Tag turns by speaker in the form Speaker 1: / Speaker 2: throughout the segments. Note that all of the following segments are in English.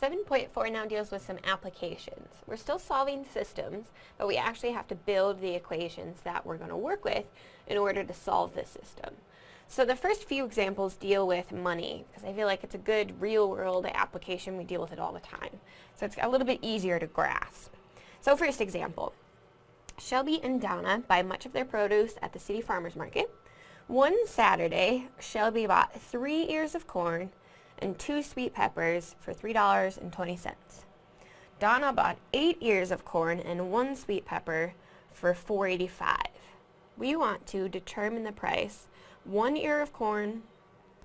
Speaker 1: 7.4 now deals with some applications. We're still solving systems, but we actually have to build the equations that we're going to work with in order to solve this system. So the first few examples deal with money, because I feel like it's a good real-world application. We deal with it all the time. So it's a little bit easier to grasp. So first example. Shelby and Donna buy much of their produce at the city farmer's market. One Saturday, Shelby bought three ears of corn and two sweet peppers for $3.20. Donna bought eight ears of corn and one sweet pepper for $4.85. We want to determine the price, one ear of corn,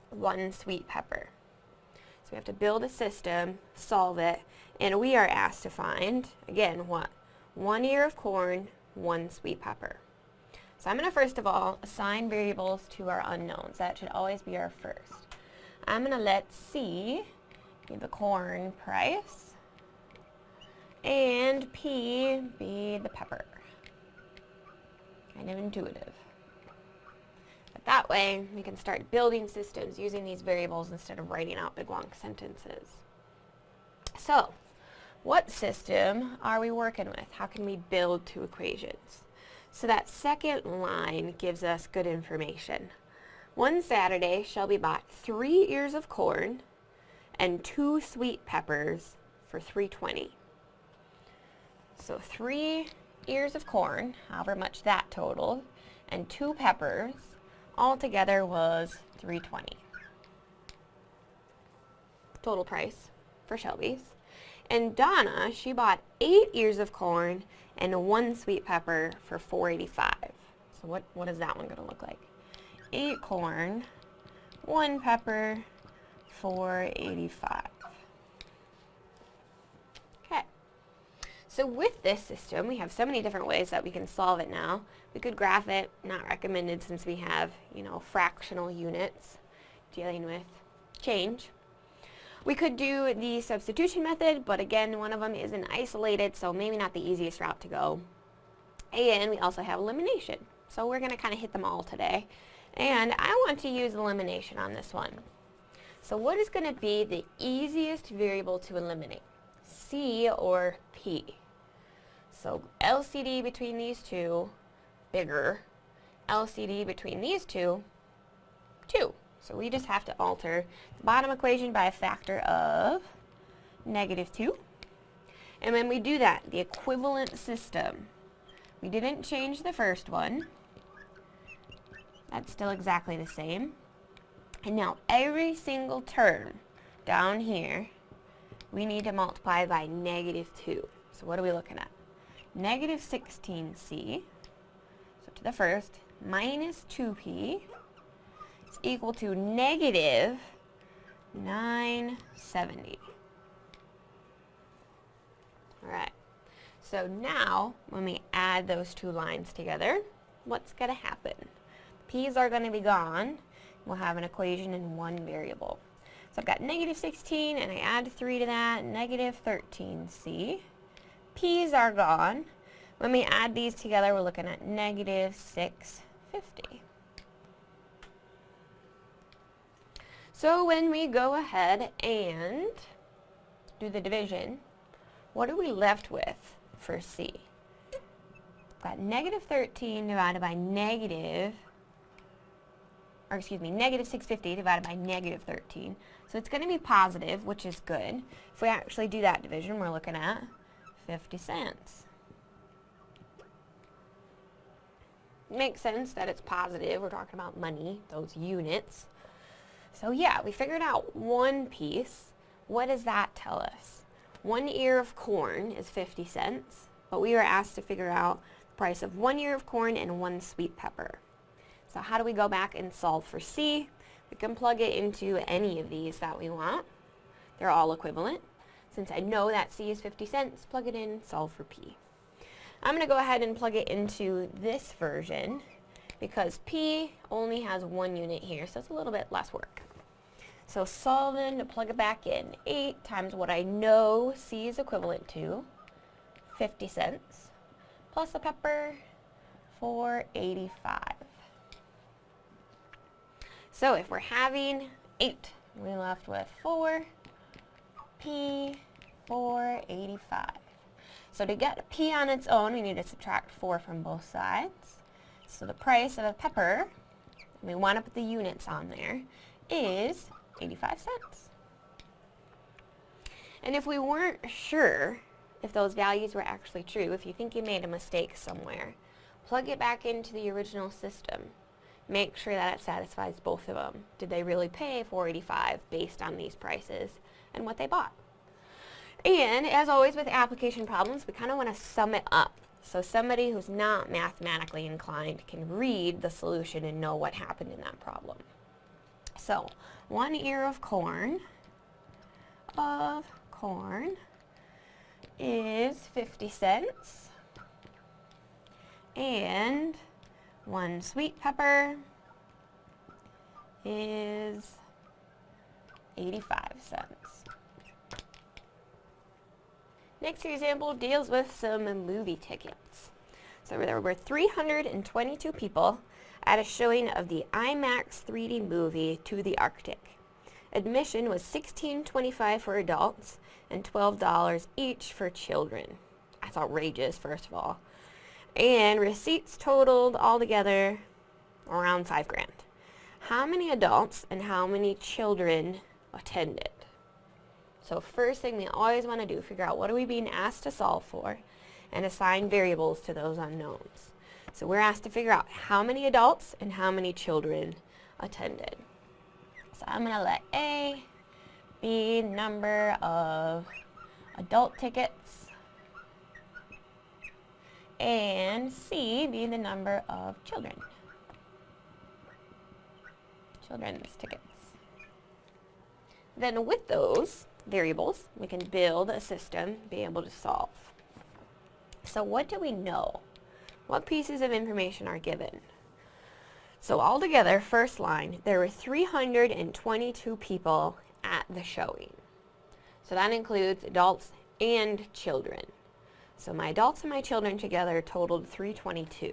Speaker 1: one sweet pepper. So we have to build a system, solve it, and we are asked to find, again, what? One ear of corn, one sweet pepper. So I'm going to first of all assign variables to our unknowns. That should always be our first. I'm going to let C be the corn price and P be the pepper. Kind of intuitive. But that way we can start building systems using these variables instead of writing out big long sentences. So, what system are we working with? How can we build two equations? So that second line gives us good information. One Saturday, Shelby bought three ears of corn and two sweet peppers for 320. So three ears of corn, however much that totaled, and two peppers, altogether was 320. Total price for Shelby's. And Donna, she bought eight ears of corn and one sweet pepper for 485. So what, what is that one going to look like? 8 corn, 1 pepper, 485. Okay. So with this system, we have so many different ways that we can solve it now. We could graph it, not recommended since we have, you know, fractional units dealing with change. We could do the substitution method, but again, one of them isn't isolated, so maybe not the easiest route to go. And we also have elimination. So we're going to kind of hit them all today. And I want to use elimination on this one. So what is going to be the easiest variable to eliminate? C or P? So LCD between these two, bigger. LCD between these two, 2. So we just have to alter the bottom equation by a factor of negative 2. And when we do that, the equivalent system, we didn't change the first one. That's still exactly the same. And now every single term down here, we need to multiply by negative 2. So what are we looking at? Negative 16c, so to the first, minus 2p is equal to negative 970. Alright, so now when we add those two lines together, what's going to happen? P's are going to be gone. We'll have an equation in one variable. So I've got negative 16 and I add 3 to that, negative 13c. p's are gone. When we add these together, we're looking at negative 650. So when we go ahead and do the division, what are we left with for C? We've got negative 13 divided by negative or excuse me, negative 650 divided by negative 13. So it's going to be positive, which is good. If we actually do that division, we're looking at 50 cents. Makes sense that it's positive. We're talking about money, those units. So yeah, we figured out one piece. What does that tell us? One ear of corn is 50 cents, but we were asked to figure out the price of one ear of corn and one sweet pepper. So how do we go back and solve for C? We can plug it into any of these that we want. They're all equivalent. Since I know that C is 50 cents, plug it in, solve for P. I'm going to go ahead and plug it into this version because P only has one unit here, so it's a little bit less work. So solving to plug it back in, 8 times what I know C is equivalent to, 50 cents, plus the pepper, 485. So if we're having 8, we're left with 4. P 485. So to get P on its own, we need to subtract 4 from both sides. So the price of a pepper, we want to put the units on there, is 85 cents. And if we weren't sure if those values were actually true, if you think you made a mistake somewhere, plug it back into the original system. Make sure that it satisfies both of them. Did they really pay 485 based on these prices and what they bought? And as always with application problems, we kind of want to sum it up. So somebody who's not mathematically inclined can read the solution and know what happened in that problem. So one ear of corn of corn is 50 cents. And one sweet pepper is 85 cents. Next example deals with some movie tickets. So there were 322 people at a showing of the IMAX 3D movie To the Arctic. Admission was $16.25 for adults and $12 each for children. That's outrageous, first of all. And receipts totaled altogether around five grand. How many adults and how many children attended? So first thing we always want to do, figure out what are we being asked to solve for and assign variables to those unknowns. So we're asked to figure out how many adults and how many children attended. So I'm going to let A be number of adult tickets and C be the number of children. Children's tickets. Then with those, variables, we can build a system, be able to solve. So what do we know? What pieces of information are given? So altogether, first line, there were 322 people at the showing. So that includes adults and children. So my adults and my children together totaled 322.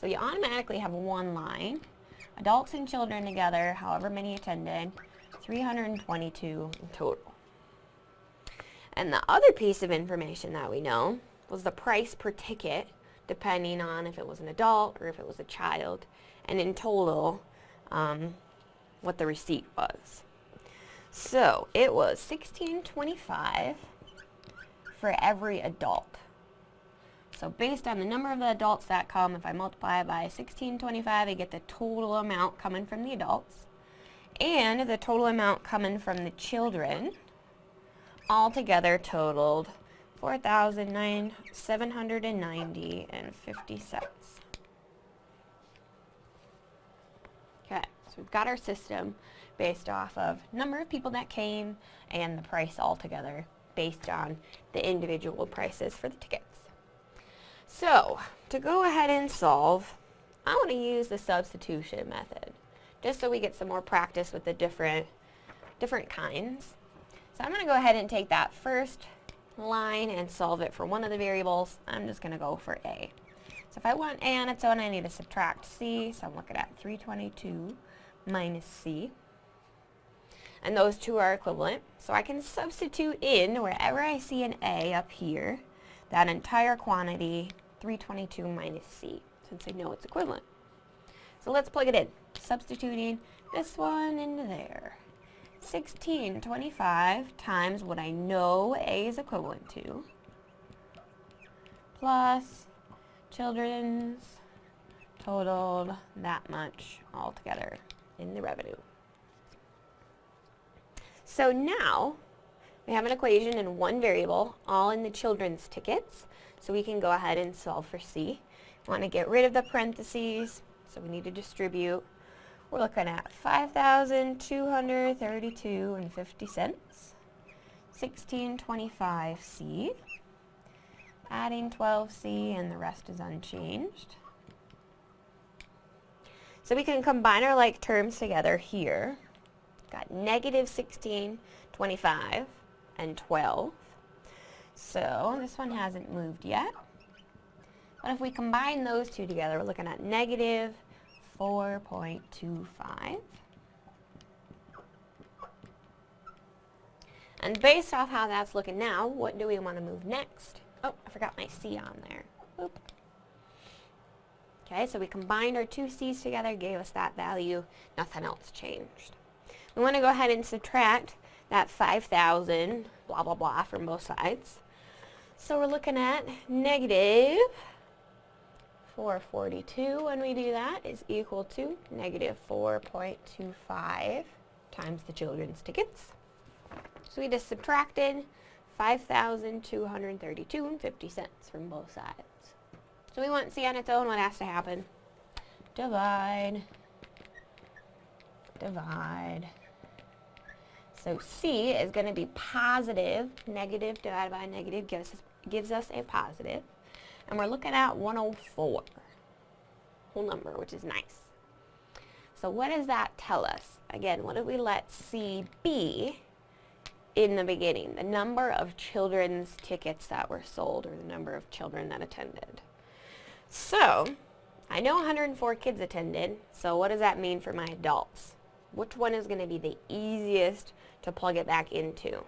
Speaker 1: So you automatically have one line. Adults and children together, however many attended, 322 in total. And the other piece of information that we know was the price per ticket, depending on if it was an adult or if it was a child, and in total, um, what the receipt was. So it was 1625 for every adult. So based on the number of the adults that come, if I multiply by 1625, I get the total amount coming from the adults and the total amount coming from the children altogether totaled 4,790 and 50 cents. Okay, so we've got our system based off of number of people that came and the price altogether based on the individual prices for the tickets. So, to go ahead and solve, I want to use the substitution method just so we get some more practice with the different, different kinds. So I'm going to go ahead and take that first line and solve it for one of the variables. I'm just going to go for A. So if I want A on its own, I need to subtract C. So I'm looking at 322 minus C. And those two are equivalent. So I can substitute in, wherever I see an A up here, that entire quantity, 322 minus C, since I know it's equivalent. So let's plug it in. Substituting this one into there. 1625 times what I know A is equivalent to, plus children's totaled that much altogether in the revenue. So now we have an equation in one variable, all in the children's tickets, so we can go ahead and solve for C. Want to get rid of the parentheses, so we need to distribute we're looking at 5,232 and 50 cents. 1625C. Adding 12C and the rest is unchanged. So we can combine our like terms together here. Got negative 16, 25, and 12. So this one hasn't moved yet. But if we combine those two together, we're looking at negative 4.25. And based off how that's looking now, what do we want to move next? Oh, I forgot my C on there. Okay, so we combined our two C's together, gave us that value. Nothing else changed. We want to go ahead and subtract that 5,000, blah, blah, blah, from both sides. So we're looking at negative 442 when we do that is equal to negative 4.25 times the children's tickets. So we just subtracted 5,232 and 50 cents from both sides. So we want C on its own, what has to happen? Divide, divide. So C is going to be positive, negative divided by negative gives us, gives us a positive. And we're looking at 104, whole number, which is nice. So what does that tell us? Again, what did we let C be in the beginning? The number of children's tickets that were sold or the number of children that attended. So, I know 104 kids attended, so what does that mean for my adults? Which one is going to be the easiest to plug it back into?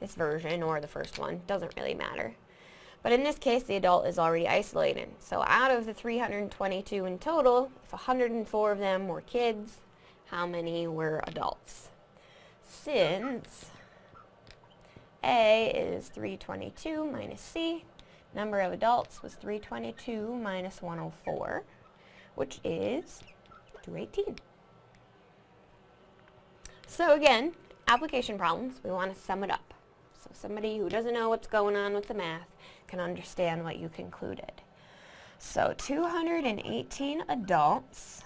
Speaker 1: This version or the first one, doesn't really matter. But in this case, the adult is already isolated. So out of the 322 in total, if 104 of them were kids, how many were adults? Since A is 322 minus C, number of adults was 322 minus 104, which is 218. So again, application problems, we want to sum it up. So somebody who doesn't know what's going on with the math can understand what you concluded. So 218 adults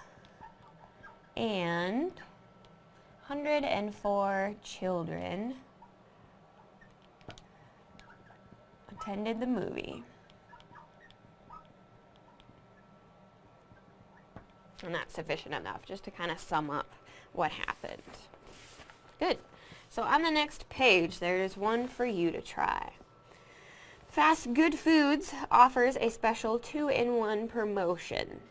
Speaker 1: and 104 children attended the movie. And that's sufficient enough just to kind of sum up what happened. Good. So on the next page, there's one for you to try. Fast Good Foods offers a special two-in-one promotion.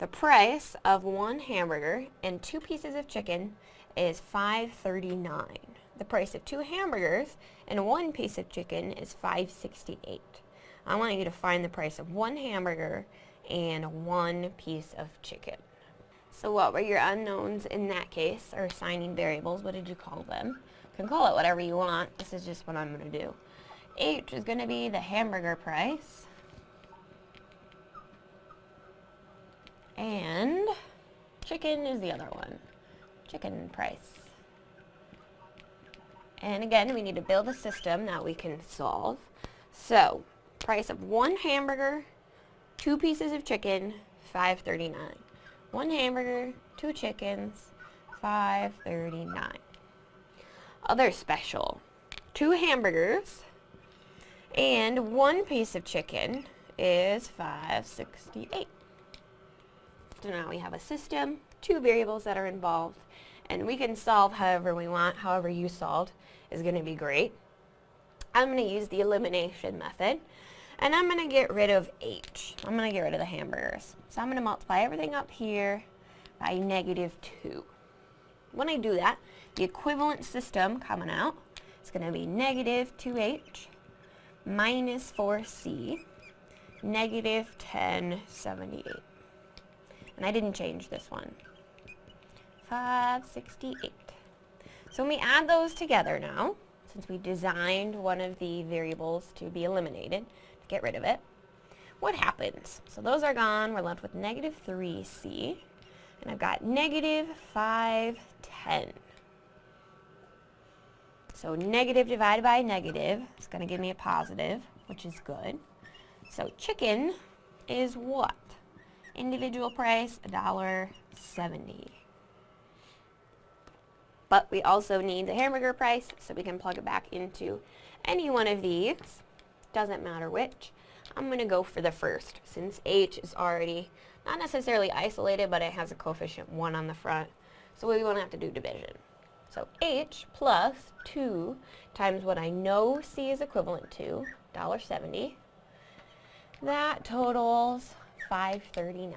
Speaker 1: The price of one hamburger and two pieces of chicken is $5.39. The price of two hamburgers and one piece of chicken is $5.68. I want you to find the price of one hamburger and one piece of chicken. So what were your unknowns in that case, or assigning variables? What did you call them? Can call it whatever you want. This is just what I'm going to do. H is going to be the hamburger price. And chicken is the other one. Chicken price. And again, we need to build a system that we can solve. So, price of one hamburger, two pieces of chicken, 5.39. One hamburger, two chickens, 5.39. Other special, two hamburgers, and one piece of chicken is 568. So now we have a system, two variables that are involved, and we can solve however we want, however you solved is going to be great. I'm going to use the elimination method, and I'm going to get rid of H. I'm going to get rid of the hamburgers. So I'm going to multiply everything up here by negative 2. When I do that, the equivalent system coming out is going to be negative 2H minus 4c, negative 1078. And I didn't change this one. 568. So when we add those together now, since we designed one of the variables to be eliminated, to get rid of it, what happens? So those are gone. We're left with negative 3c. And I've got negative 510. So negative divided by negative is going to give me a positive, which is good. So chicken is what? Individual price, $1.70. But we also need the hamburger price, so we can plug it back into any one of these. Doesn't matter which. I'm going to go for the first, since H is already not necessarily isolated, but it has a coefficient 1 on the front. So we won't have to do division. So H plus 2 times what I know C is equivalent to, $1.70. That totals 539.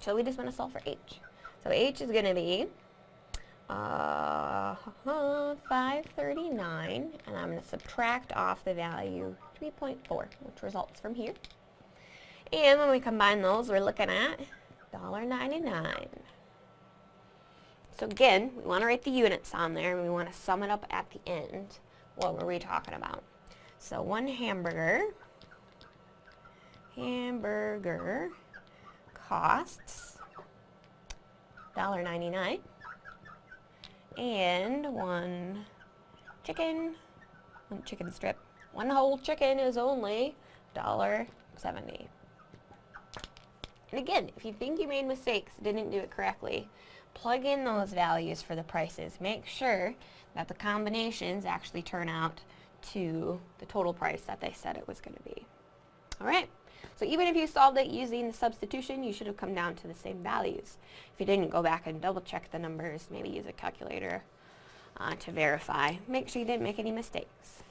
Speaker 1: So we just want to solve for H. So H is going to be uh, 539, and I'm going to subtract off the value 3.4, which results from here. And when we combine those, we're looking at $1.99. So again, we want to write the units on there, and we want to sum it up at the end. What were we talking about? So one hamburger, hamburger costs $1.99 and one chicken, one chicken strip. One whole chicken is only $1.70. And again, if you think you made mistakes, didn't do it correctly, plug in those values for the prices. Make sure that the combinations actually turn out to the total price that they said it was going to be. Alright, so even if you solved it using the substitution, you should have come down to the same values. If you didn't, go back and double check the numbers, maybe use a calculator uh, to verify. Make sure you didn't make any mistakes.